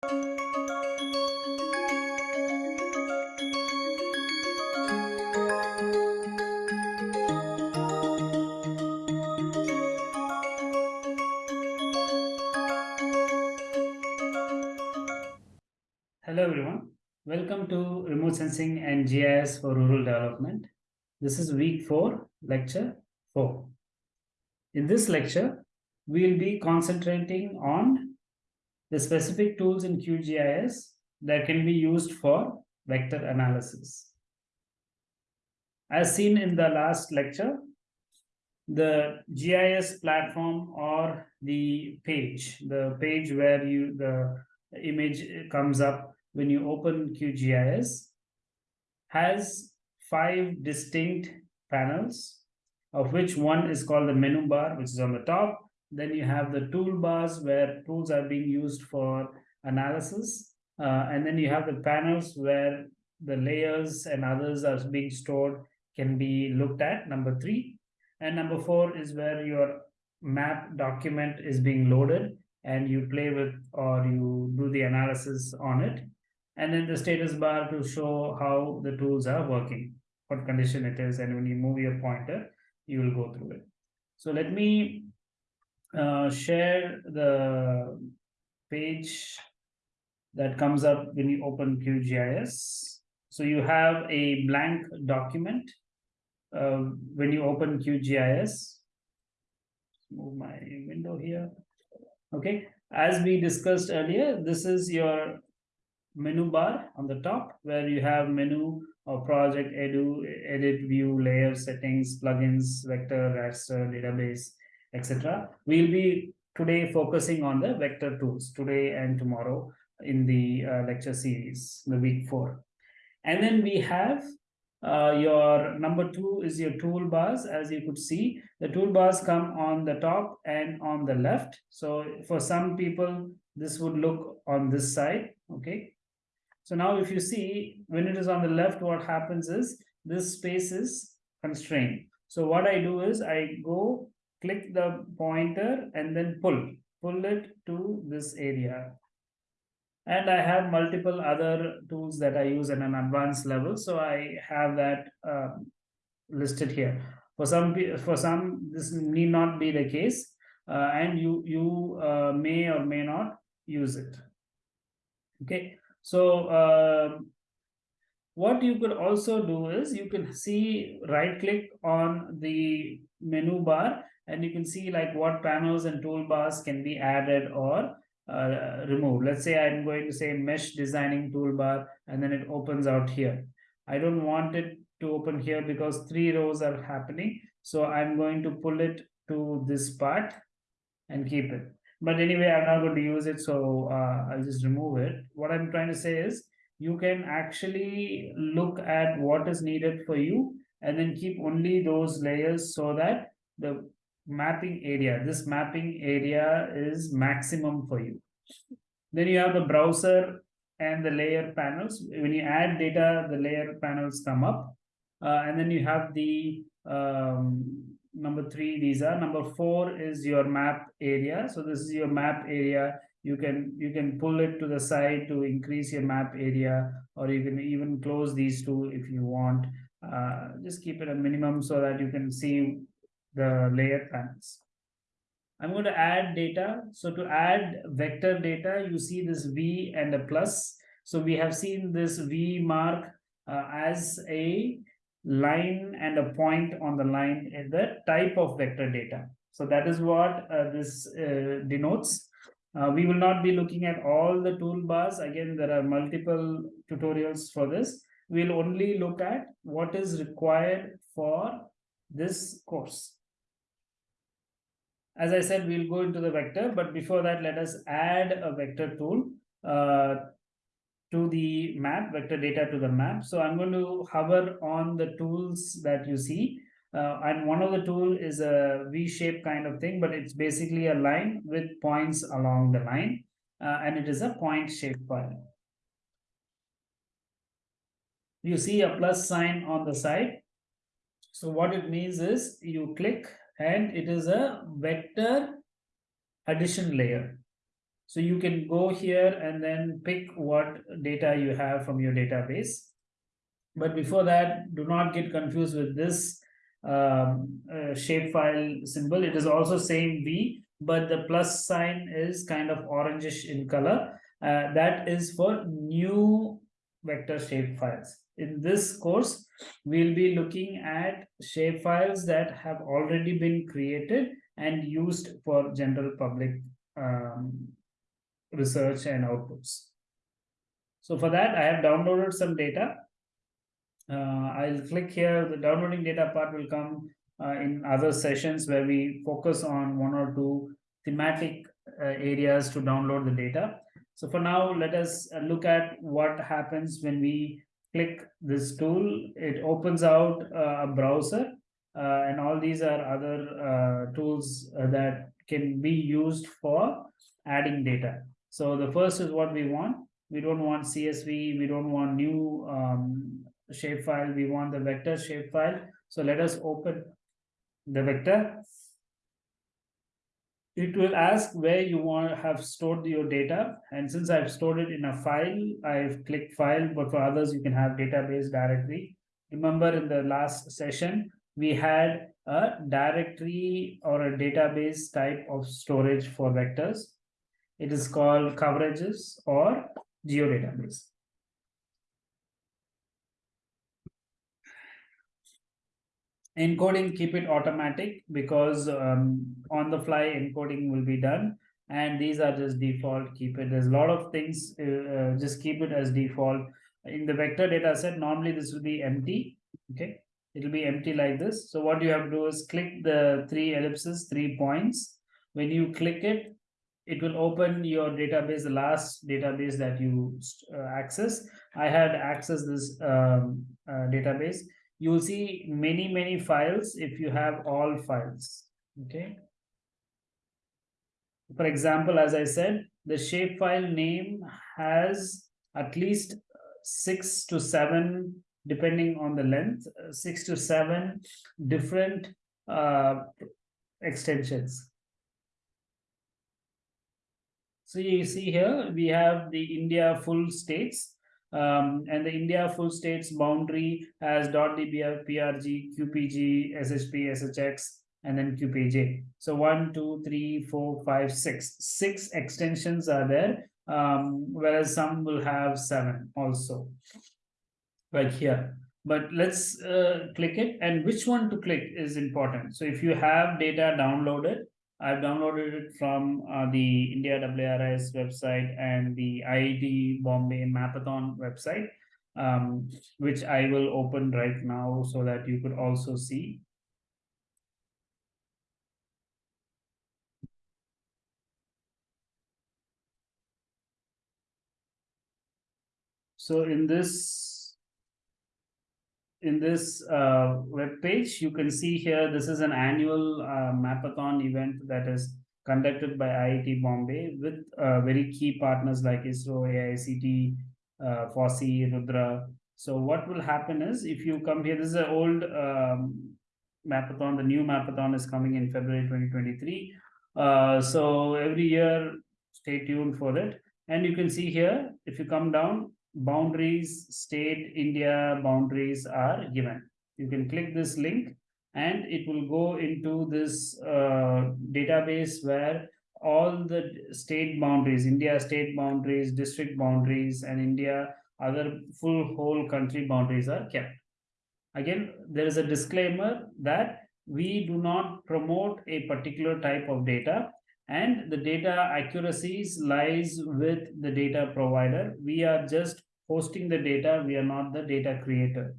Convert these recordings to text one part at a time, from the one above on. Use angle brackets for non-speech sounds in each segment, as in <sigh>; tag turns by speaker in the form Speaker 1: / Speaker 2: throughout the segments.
Speaker 1: Hello everyone, welcome to Remote Sensing and GIS for Rural Development. This is week 4, lecture 4. In this lecture, we will be concentrating on the specific tools in QGIS that can be used for vector analysis. As seen in the last lecture, the GIS platform or the page, the page where you the image comes up when you open QGIS has five distinct panels, of which one is called the menu bar, which is on the top. Then you have the toolbars where tools are being used for analysis. Uh, and then you have the panels where the layers and others are being stored can be looked at, number three. And number four is where your map document is being loaded and you play with or you do the analysis on it and then the status bar to show how the tools are working, what condition it is, and when you move your pointer, you will go through it. So let me uh, share the page that comes up when you open QGIS. So you have a blank document uh, when you open QGIS. Move my window here. Okay, as we discussed earlier, this is your menu bar on the top where you have menu or project edu edit view layer settings plugins vector raster database etc we'll be today focusing on the vector tools today and tomorrow in the uh, lecture series the week four. And then we have uh, your number two is your toolbars. As you could see the toolbars come on the top and on the left. So for some people this would look on this side okay? So now if you see, when it is on the left, what happens is this space is constrained. So what I do is I go click the pointer and then pull, pull it to this area. And I have multiple other tools that I use at an advanced level. So I have that uh, listed here. For some, for some, this need not be the case. Uh, and you, you uh, may or may not use it. Okay, so uh, what you could also do is you can see right click on the menu bar and you can see like what panels and toolbars can be added or uh, removed. Let's say I'm going to say mesh designing toolbar and then it opens out here. I don't want it to open here because three rows are happening. So I'm going to pull it to this part and keep it but anyway i'm not going to use it so uh, i'll just remove it what i'm trying to say is you can actually look at what is needed for you and then keep only those layers so that the mapping area. This mapping area is maximum for you. Then you have the browser and the layer panels. When you add data the layer panels come up. Uh, and then you have the um, number three these are. Number four is your map area. So this is your map area. You can you can pull it to the side to increase your map area or you can even close these two if you want. Uh, just keep it a minimum so that you can see the layer panels i'm going to add data so to add vector data you see this v and a plus so we have seen this v mark uh, as a line and a point on the line is the type of vector data. So that is what uh, this uh, denotes. Uh, we will not be looking at all the toolbars. Again, there are multiple tutorials for this. We'll only look at what is required for this course. As I said, we'll go into the vector, but before that, let us add a vector tool. Uh, to the map, vector data to the map. So I'm going to hover on the tools that you see. Uh, and one of the tool is a V-shape kind of thing, but it's basically a line with points along the line. Uh, and it is a point shape file. You see a plus sign on the side. So what it means is you click and it is a vector addition layer. So you can go here and then pick what data you have from your database. But before that, do not get confused with this um, uh, shapefile symbol. It is also same V, but the plus sign is kind of orangish in color. Uh, that is for new vector shapefiles. In this course, we'll be looking at shapefiles that have already been created and used for general public um, research and outputs. So for that, I have downloaded some data. Uh, I'll click here. The downloading data part will come uh, in other sessions where we focus on one or two thematic uh, areas to download the data. So for now, let us uh, look at what happens when we click this tool. It opens out uh, a browser uh, and all these are other uh, tools uh, that can be used for adding data. So the first is what we want. We don't want CSV. We don't want new um, shapefile. We want the vector shapefile. So let us open the vector it will ask where you want to have stored your data. And since I've stored it in a file, I've clicked file, but for others, you can have database directory. Remember in the last session, we had a directory or a database type of storage for vectors. It is called coverages or geodatabase. Encoding keep it automatic because um, on the fly encoding will be done. And these are just default keep it. There's a lot of things uh, uh, just keep it as default. In the vector data set normally this will be empty okay? It'll be empty like this. So what you have to do is click the three ellipses three points. When you click it it will open your database the last database that you uh, access. I had accessed this um, uh, database you will see many, many files if you have all files, okay? For example, as I said, the shapefile name has at least six to seven, depending on the length, six to seven different uh, extensions. So you see here, we have the India full states um, and the India full states boundary has .dbf, PRG, QPG, SHP, SHX, and then QPJ. So one, two, three, four, five, six. Six extensions are there, um, whereas some will have seven also, like here. But let's uh, click it, and which one to click is important. So if you have data downloaded, I've downloaded it from uh, the India WRIS website and the IIT Bombay Mapathon website, um, which I will open right now so that you could also see. So in this in this uh, web page, you can see here, this is an annual uh, Mapathon event that is conducted by IIT Bombay with uh, very key partners like ISRO, AICT, uh, FOSSEE, Rudra. So what will happen is if you come here, this is an old um, Mapathon, the new Mapathon is coming in February 2023. Uh, so every year, stay tuned for it. And you can see here, if you come down, boundaries, state, India boundaries are given. You can click this link and it will go into this uh, database where all the state boundaries, India state boundaries, district boundaries, and India other full whole country boundaries are kept. Again, there is a disclaimer that we do not promote a particular type of data and the data accuracies lies with the data provider. We are just hosting the data. We are not the data creator.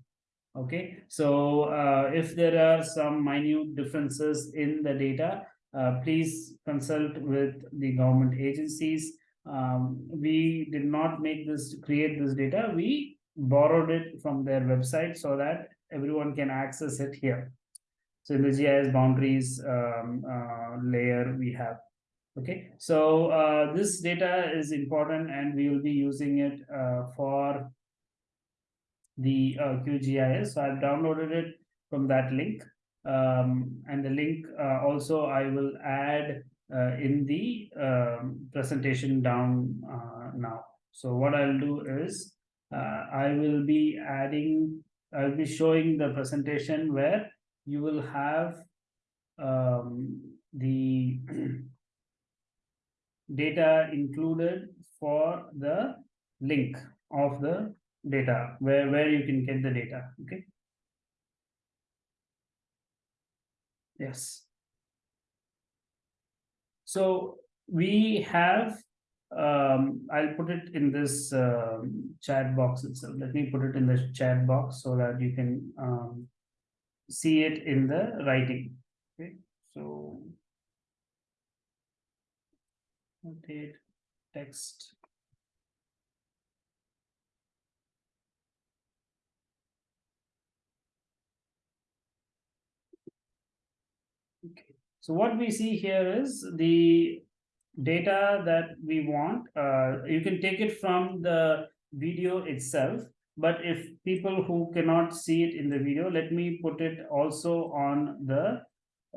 Speaker 1: Okay, so uh, if there are some minute differences in the data, uh, please consult with the government agencies. Um, we did not make this create this data. We borrowed it from their website so that everyone can access it here. So in the GIS boundaries um, uh, layer, we have Okay, so uh, this data is important and we will be using it uh, for the uh, QGIS. So I've downloaded it from that link. Um, and the link uh, also I will add uh, in the um, presentation down uh, now. So what I'll do is I will be adding, I'll be showing the presentation where you will have um, the <clears throat> data included for the link of the data where where you can get the data okay yes so we have um, I'll put it in this um, chat box itself. Let me put it in the chat box so that you can um, see it in the writing. Okay, so update text. Okay, so what we see here is the data that we want. Uh, you can take it from the video itself, but if people who cannot see it in the video, let me put it also on the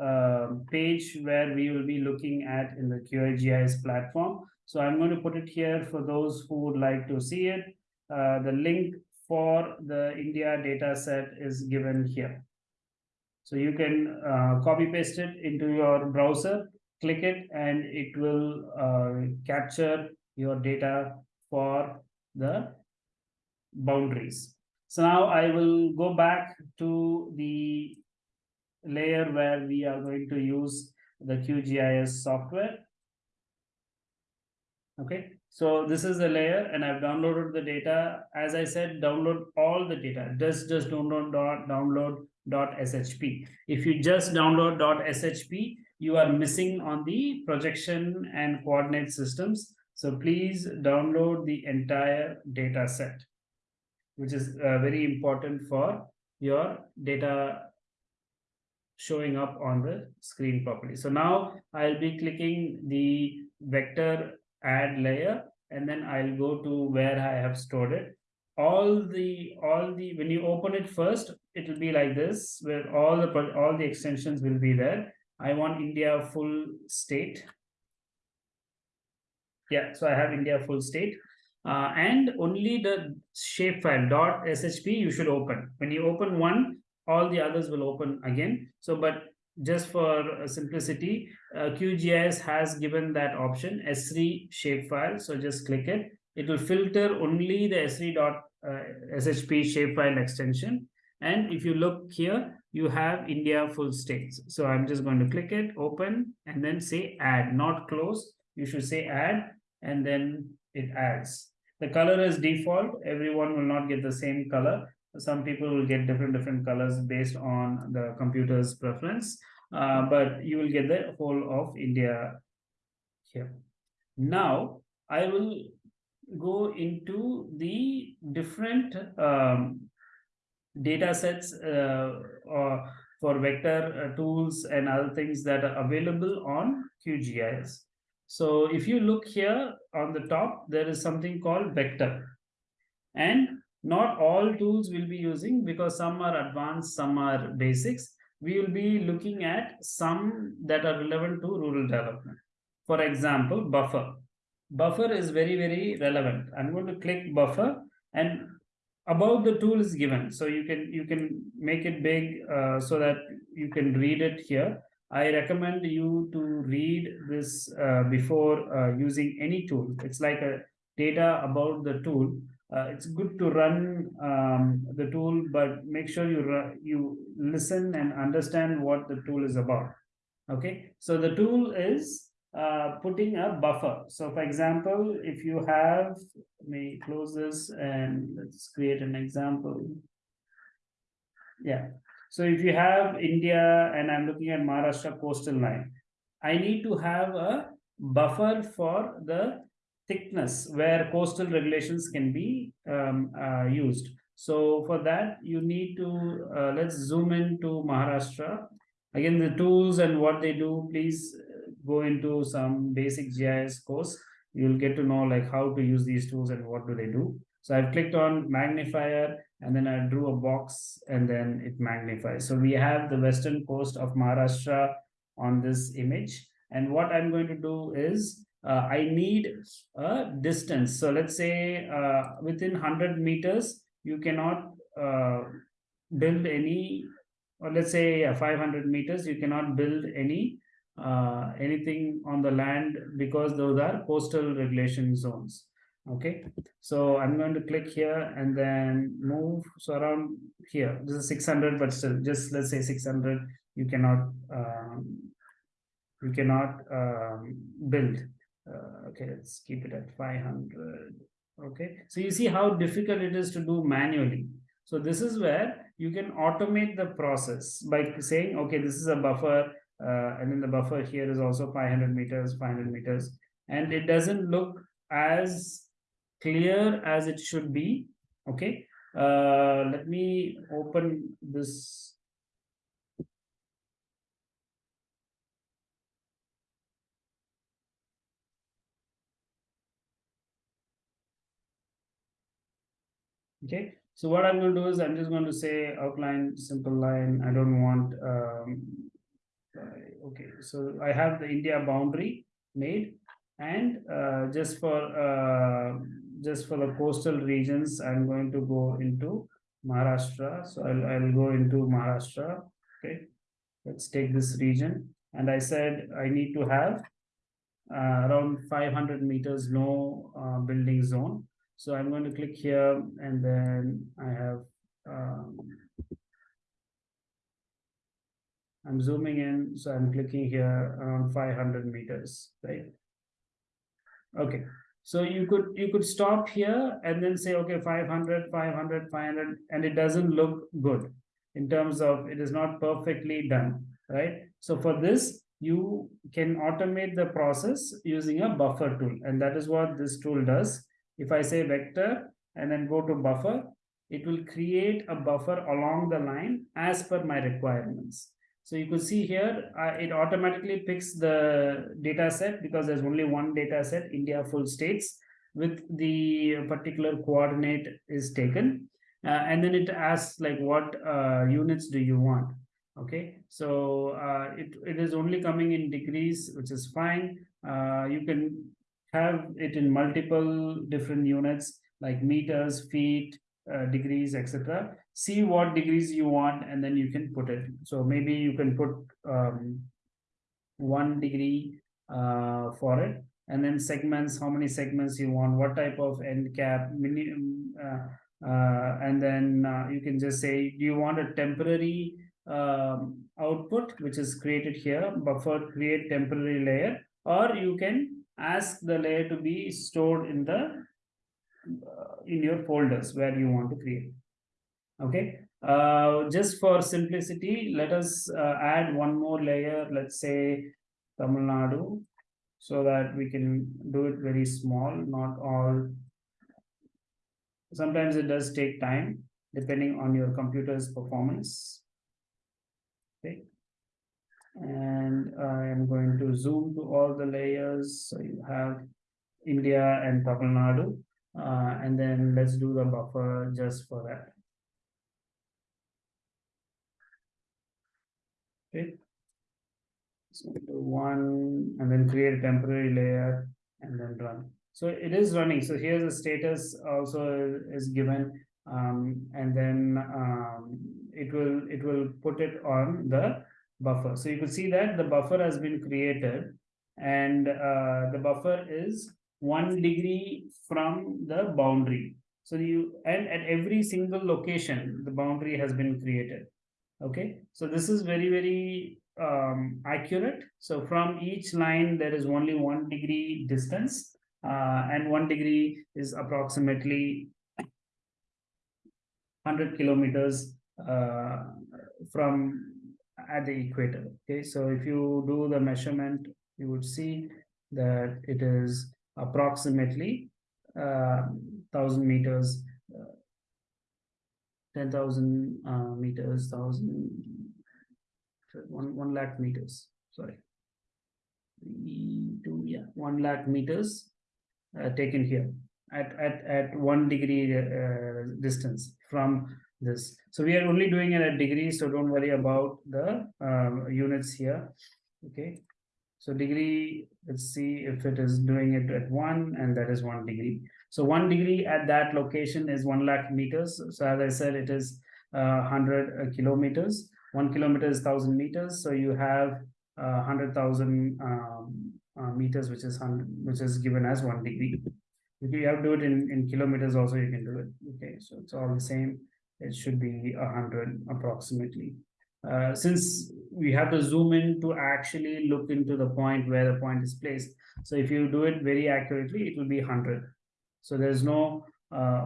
Speaker 1: uh, page where we will be looking at in the QGIS platform. So I'm going to put it here for those who would like to see it. Uh, the link for the India data set is given here. So you can uh, copy paste it into your browser, click it, and it will uh, capture your data for the boundaries. So now I will go back to the layer where we are going to use the QGIS software. Okay, so this is the layer and I've downloaded the data. As I said, download all the data. Just, just download dot download dot shp. If you just download dot shp, you are missing on the projection and coordinate systems. So please download the entire data set, which is uh, very important for your data showing up on the screen properly. So now I'll be clicking the vector add layer and then I'll go to where I have stored it. All the all the when you open it first, it will be like this where all the all the extensions will be there. I want India full state. Yeah, so I have India full state. Uh, and only the shapefile dot shp you should open. When you open one, all the others will open again. So, but just for simplicity, uh, QGIS has given that option ESRI shapefile. So just click it. It will filter only the ESRI dot uh, SHP shapefile extension. And if you look here, you have India full states. So I'm just going to click it, open, and then say add, not close. You should say add, and then it adds. The color is default. Everyone will not get the same color some people will get different different colors based on the computer's preference uh, but you will get the whole of India here now I will go into the different um, data sets uh, or for vector uh, tools and other things that are available on QGIS. So if you look here on the top, there is something called vector. And not all tools will be using because some are advanced, some are basics. We will be looking at some that are relevant to rural development. For example, buffer. Buffer is very, very relevant. I'm going to click buffer and about the tool is given. So you can you can make it big uh, so that you can read it here. I recommend you to read this uh, before uh, using any tool. It's like a data about the tool uh, it's good to run um, the tool, but make sure you you listen and understand what the tool is about. Okay, so the tool is uh, putting a buffer. So, for example, if you have, let me close this and let's create an example. Yeah. So, if you have India and I'm looking at Maharashtra coastal line, I need to have a buffer for the thickness where coastal regulations can be um, uh, used. So for that, you need to, uh, let's zoom into Maharashtra. Again, the tools and what they do, please uh, go into some basic GIS course. You'll get to know like how to use these tools and what do they do. So I've clicked on magnifier and then I drew a box and then it magnifies. So we have the western coast of Maharashtra on this image and what I'm going to do is uh, I need a distance. So let's say uh, within 100 meters, you cannot uh, build any, or let's say uh, 500 meters, you cannot build any uh, anything on the land because those are coastal regulation zones. Okay, so I'm going to click here and then move. So around here, this is 600, but still just let's say 600, you cannot um, you cannot um, build. Uh, okay, let's keep it at 500. Okay, so you see how difficult it is to do manually. So this is where you can automate the process by saying, okay, this is a buffer, uh, and then the buffer here is also 500 meters, 500 meters, and it doesn't look as clear as it should be. Okay, uh, let me open this Okay, so what I'm going to do is I'm just going to say outline simple line. I don't want, um, uh, okay, so I have the India boundary made and uh, just for uh, just for the coastal regions, I'm going to go into Maharashtra. So I'll, I'll go into Maharashtra. Okay, let's take this region. And I said I need to have uh, around 500 meters no uh, building zone so I'm going to click here and then I have, um, I'm zooming in, so I'm clicking here around 500 meters, right? Okay, so you could you could stop here and then say, okay, 500, 500, 500, and it doesn't look good in terms of it is not perfectly done, right? So for this, you can automate the process using a buffer tool, and that is what this tool does. If I say vector and then go to buffer, it will create a buffer along the line as per my requirements. So you could see here, uh, it automatically picks the data set because there's only one data set, India full states, with the particular coordinate is taken. Uh, and then it asks like what uh, units do you want? Okay, so uh, it, it is only coming in degrees, which is fine. Uh, you can have it in multiple different units like meters, feet, uh, degrees, etc. See what degrees you want, and then you can put it. So maybe you can put um, one degree uh, for it, and then segments, how many segments you want, what type of end cap, minimum, uh, uh, and then uh, you can just say, do you want a temporary um, output, which is created here, buffer create temporary layer, or you can ask the layer to be stored in the uh, in your folders where you want to create. Okay? Uh, just for simplicity let us uh, add one more layer let's say Tamil Nadu so that we can do it very small not all. Sometimes it does take time depending on your computer's performance. Okay and I am going to zoom to all the layers. So you have India and Tamil Nadu, uh, and then let's do the buffer just for that. Okay. So one and then create a temporary layer and then run. So it is running. So here's the status also is given, um, and then um, it will it will put it on the buffer. So you can see that the buffer has been created and uh, the buffer is one degree from the boundary. So you and at every single location, the boundary has been created. Okay, so this is very, very um, accurate. So from each line, there is only one degree distance uh, and one degree is approximately 100 kilometers uh, from at the equator. Okay, so if you do the measurement, you would see that it is approximately uh, thousand meters, uh, ten thousand uh, meters, thousand one one lakh meters. Sorry, two yeah one lakh meters uh, taken here at at at one degree uh, distance from this. So we are only doing it at degrees, so don't worry about the um, units here. Okay. So degree, let's see if it is doing it at one and that is one degree. So one degree at that location is one lakh meters. So as I said, it is uh, 100 uh, kilometers. One kilometer is 1000 meters. So you have uh, 100,000 um, uh, meters, which is 100, which is given as one degree. If you have to do it in, in kilometers also, you can do it. Okay, so it's all the same. It should be 100 approximately. Uh, since we have to zoom in to actually look into the point where the point is placed. So if you do it very accurately, it will be 100. So there's no uh,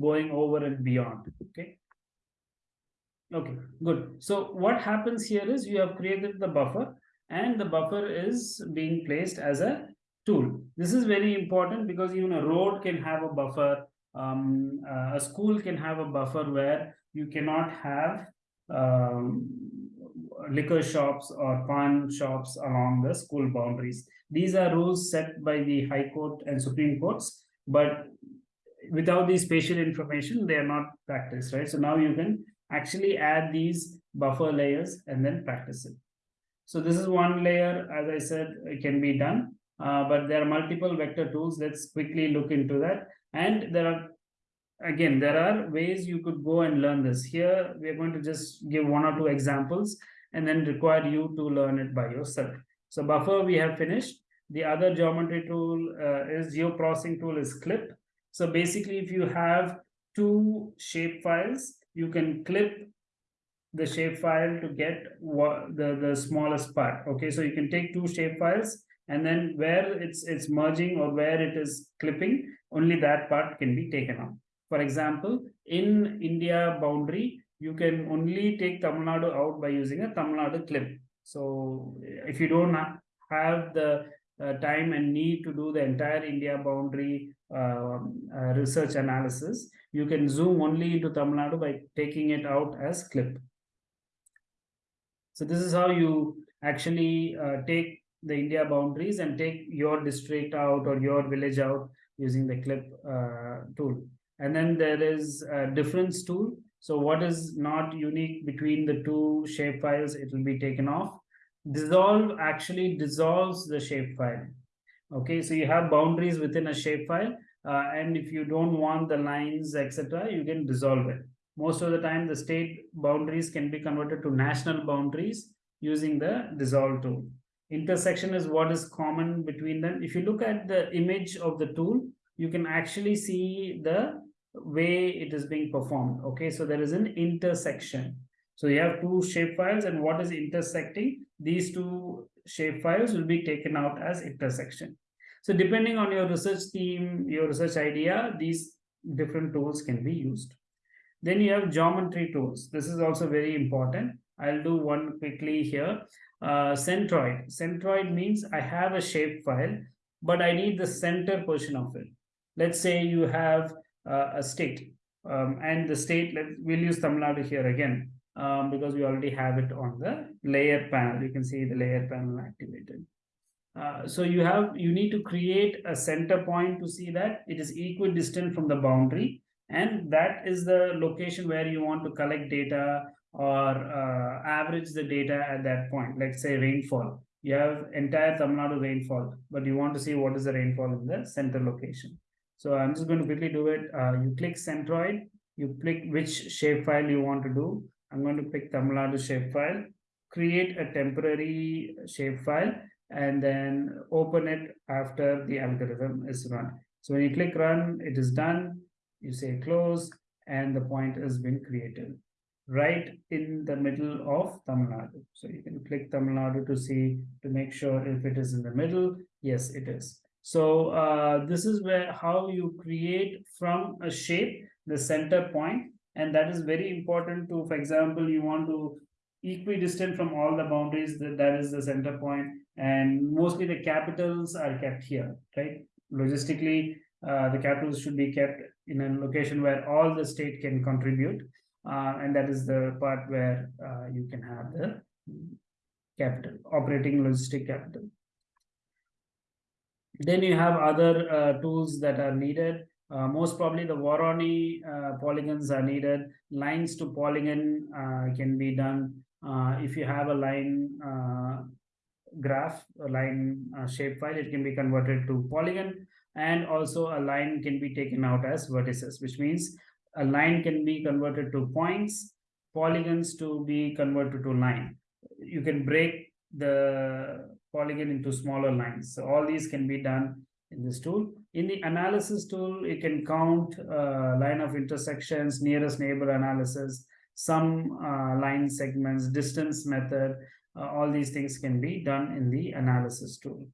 Speaker 1: going over and beyond. Okay. Okay, good. So what happens here is you have created the buffer and the buffer is being placed as a tool. This is very important because even a road can have a buffer. Um, uh, a school can have a buffer where you cannot have um, liquor shops or pawn shops along the school boundaries. These are rules set by the High Court and Supreme Courts, but without the spatial information, they are not practiced, right? So now you can actually add these buffer layers and then practice it. So this is one layer, as I said, it can be done, uh, but there are multiple vector tools. Let's quickly look into that. And there are again, there are ways you could go and learn this. Here, we are going to just give one or two examples and then require you to learn it by yourself. So buffer, we have finished. The other geometry tool uh, is geoprocessing tool is clip. So basically, if you have two shape files, you can clip the shape file to get what the, the smallest part. Okay, so you can take two shape files and then where it's it's merging or where it is clipping, only that part can be taken out. For example, in India boundary, you can only take Tamil Nadu out by using a Tamil Nadu clip. So if you don't have the uh, time and need to do the entire India boundary uh, uh, research analysis, you can zoom only into Tamil Nadu by taking it out as clip. So this is how you actually uh, take the India boundaries and take your district out or your village out using the clip uh, tool. And then there is a difference tool. So what is not unique between the two shape files, it will be taken off. Dissolve actually dissolves the shape file. Okay, so you have boundaries within a shape file. Uh, and if you don't want the lines, etc., you can dissolve it. Most of the time, the state boundaries can be converted to national boundaries using the dissolve tool. Intersection is what is common between them. If you look at the image of the tool, you can actually see the way it is being performed. Okay, so there is an intersection. So you have two shape files and what is intersecting, these two shape files will be taken out as intersection. So depending on your research team, your research idea, these different tools can be used. Then you have geometry tools. This is also very important. I'll do one quickly here. Uh, centroid. Centroid means I have a shape file, but I need the center portion of it. Let's say you have uh, a state um, and the state, let, we'll use Tamil Nadu here again um, because we already have it on the layer panel. You can see the layer panel activated. Uh, so you have you need to create a center point to see that it is equidistant from the boundary and that is the location where you want to collect data or uh, average the data at that point like say rainfall. You have entire Tamil Nadu rainfall but you want to see what is the rainfall in the center location. So I'm just going to quickly do it. Uh, you click centroid you click which shapefile you want to do. I'm going to pick Tamil Nadu shapefile create a temporary shapefile and then open it after the algorithm is run. So when you click run it is done. You say close and the point has been created right in the middle of Tamil Nadu. So you can click Tamil Nadu to see, to make sure if it is in the middle. Yes, it is. So uh, this is where how you create from a shape, the center point, and that is very important to, for example, you want to equidistant from all the boundaries, that, that is the center point, and mostly the capitals are kept here, right? Logistically, uh, the capitals should be kept in a location where all the state can contribute. Uh, and that is the part where uh, you can have the capital, operating logistic capital. Then you have other uh, tools that are needed. Uh, most probably the Voronoi uh, polygons are needed. Lines to polygon can be done. if you have a line graph a line uh, shape file it can be converted to polygon and also a line can be taken out as vertices which means a line can be converted to points polygons to be converted to line. You can break the polygon into smaller lines. So all these can be done in this tool. In the analysis tool you can count uh, line of intersections nearest neighbor analysis some uh, line segments distance method uh, all these things can be done in the analysis tool.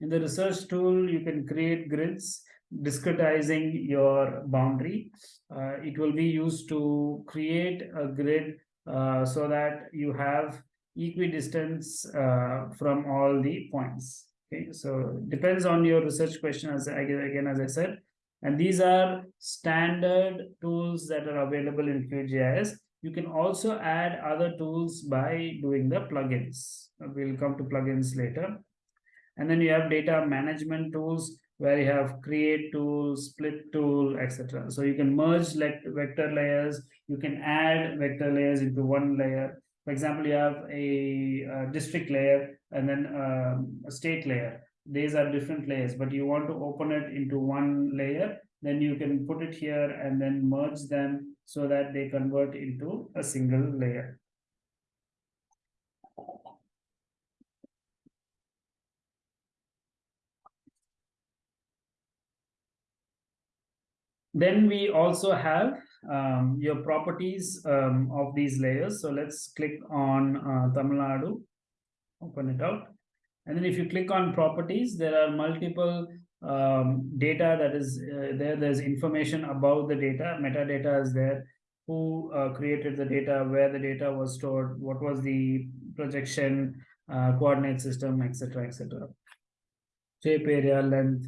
Speaker 1: In the research tool you can create grids discretizing your boundary uh, it will be used to create a grid uh, so that you have equidistance uh, from all the points okay so depends on your research question as again as i said and these are standard tools that are available in QGIS. You can also add other tools by doing the plugins. We'll come to plugins later. And then you have data management tools where you have create tool, split tool, etc. So you can merge like vector layers. You can add vector layers into one layer. For example, you have a, a district layer and then um, a state layer these are different layers but you want to open it into one layer then you can put it here and then merge them so that they convert into a single layer then we also have um, your properties um, of these layers so let's click on uh, Tamil Nadu open it out and then if you click on properties, there are multiple um, data that is uh, there. There's information about the data. Metadata is there. Who uh, created the data, where the data was stored, what was the projection, uh, coordinate system, etc., etc. Shape area, length,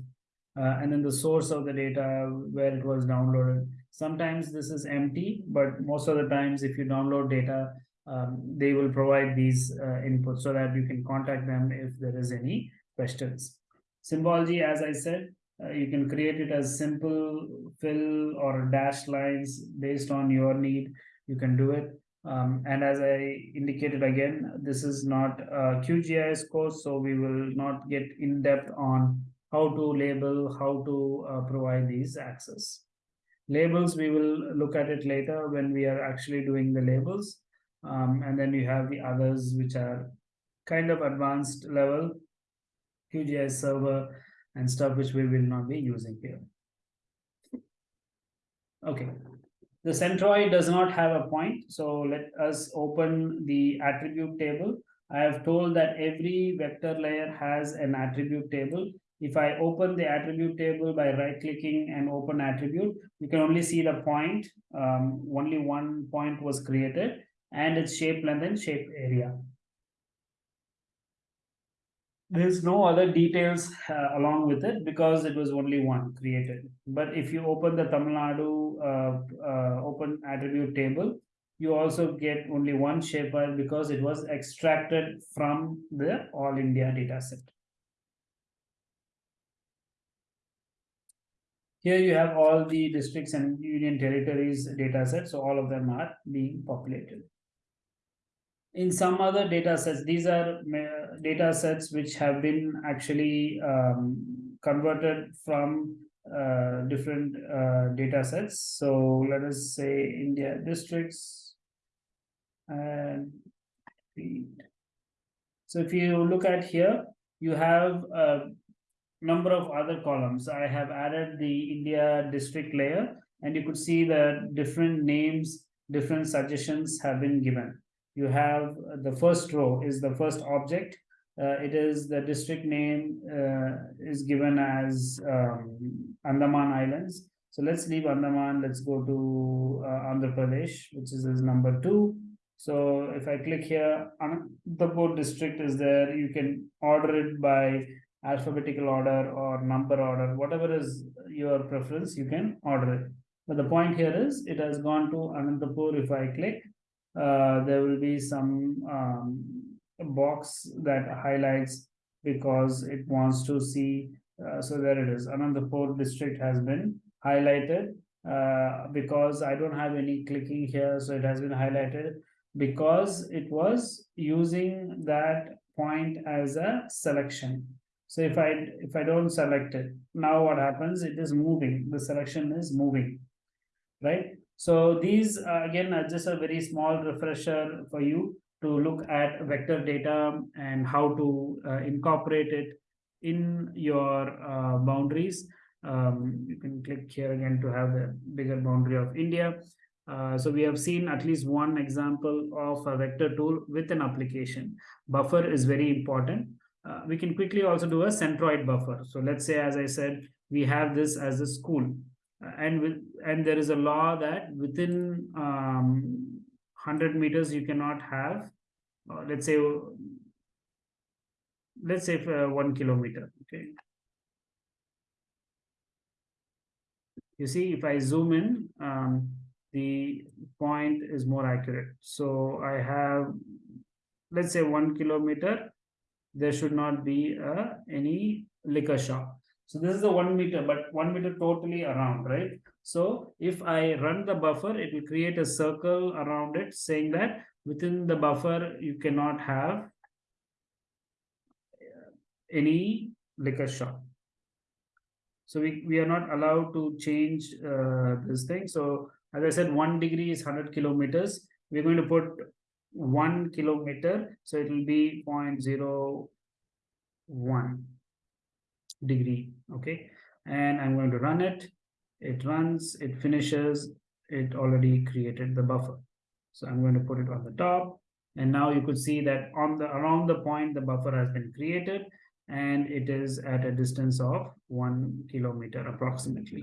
Speaker 1: uh, and then the source of the data, where it was downloaded. Sometimes this is empty, but most of the times if you download data, um, they will provide these uh, inputs so that you can contact them if there is any questions. Symbology, as I said, uh, you can create it as simple fill or dash lines based on your need. You can do it. Um, and as I indicated again, this is not a QGIS course, so we will not get in depth on how to label, how to uh, provide these access. Labels, we will look at it later when we are actually doing the labels. Um, and then you have the others which are kind of advanced level QGIS server and stuff which we will not be using here. Okay, the centroid does not have a point, so let us open the attribute table. I have told that every vector layer has an attribute table. If I open the attribute table by right clicking and open attribute, you can only see the point. Um, only one point was created and its shape length and shape area. There's no other details uh, along with it because it was only one created. But if you open the Tamil Nadu uh, uh, open attribute table, you also get only one shape file because it was extracted from the All India dataset. Here you have all the districts and union territories data sets, so all of them are being populated. In some other data sets these are data sets which have been actually um, converted from uh, different uh, data sets. So let us say india districts and so if you look at here you have a number of other columns i have added the india district layer and you could see the different names different suggestions have been given you have the first row is the first object. Uh, it is the district name uh, is given as um, Andaman Islands. So let's leave Andaman. Let's go to uh, Andhra Pradesh, which is, is number two. So if I click here, the board district is there. You can order it by alphabetical order or number order, whatever is your preference, you can order it. But the point here is it has gone to Anantapur. If I click, uh, there will be some um, box that highlights because it wants to see. Uh, so there it is. Anantapur district has been highlighted uh, because I don't have any clicking here. So it has been highlighted because it was using that point as a selection. So if I, if I don't select it, now what happens? It is moving, the selection is moving, right? So these, uh, again, are just a very small refresher for you to look at vector data and how to uh, incorporate it in your uh, boundaries. Um, you can click here again to have the bigger boundary of India. Uh, so we have seen at least one example of a vector tool with an application. Buffer is very important. Uh, we can quickly also do a centroid buffer. So let's say, as I said, we have this as a school uh, and with, and there is a law that within um, 100 meters you cannot have, uh, let's say, let's say uh, one kilometer, okay. You see, if I zoom in, um, the point is more accurate. So I have, let's say one kilometer, there should not be uh, any liquor shop. So this is the one meter, but one meter totally around, right? So if I run the buffer, it will create a circle around it saying that within the buffer, you cannot have any liquor shop. So we, we are not allowed to change uh, this thing. So as I said, one degree is 100 kilometers. We're going to put one kilometer. So it will be 0 0.01 degree. Okay. And I'm going to run it. It runs, it finishes, it already created the buffer. So I'm going to put it on the top. And now you could see that on the around the point, the buffer has been created and it is at a distance of one kilometer approximately.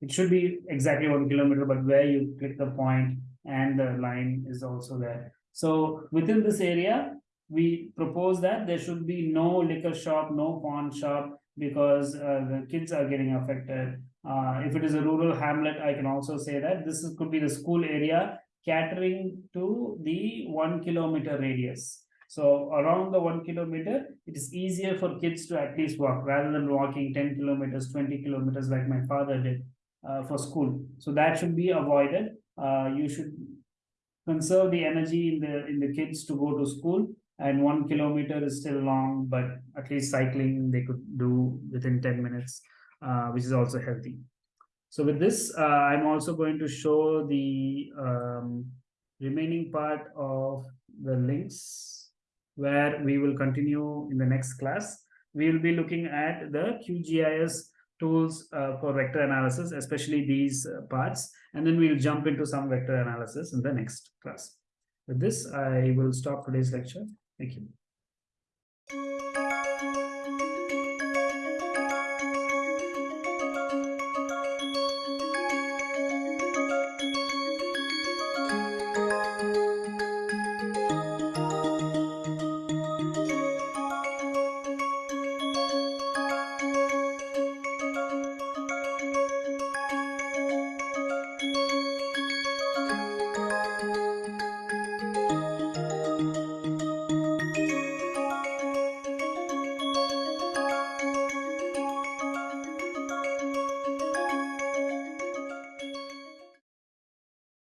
Speaker 1: It should be exactly one kilometer, but where you click the point and the line is also there. So within this area, we propose that there should be no liquor shop, no pawn shop, because uh, the kids are getting affected. Uh, if it is a rural hamlet, I can also say that this is, could be the school area catering to the one kilometer radius. So around the one kilometer, it is easier for kids to at least walk rather than walking 10 kilometers, 20 kilometers like my father did uh, for school. So that should be avoided. Uh, you should conserve the energy in the in the kids to go to school and one kilometer is still long, but at least cycling they could do within 10 minutes, uh, which is also healthy. So with this, uh, I'm also going to show the um, remaining part of the links where we will continue in the next class. We will be looking at the QGIS tools uh, for vector analysis, especially these uh, parts, and then we'll jump into some vector analysis in the next class. With this, I will stop today's lecture. Thank you.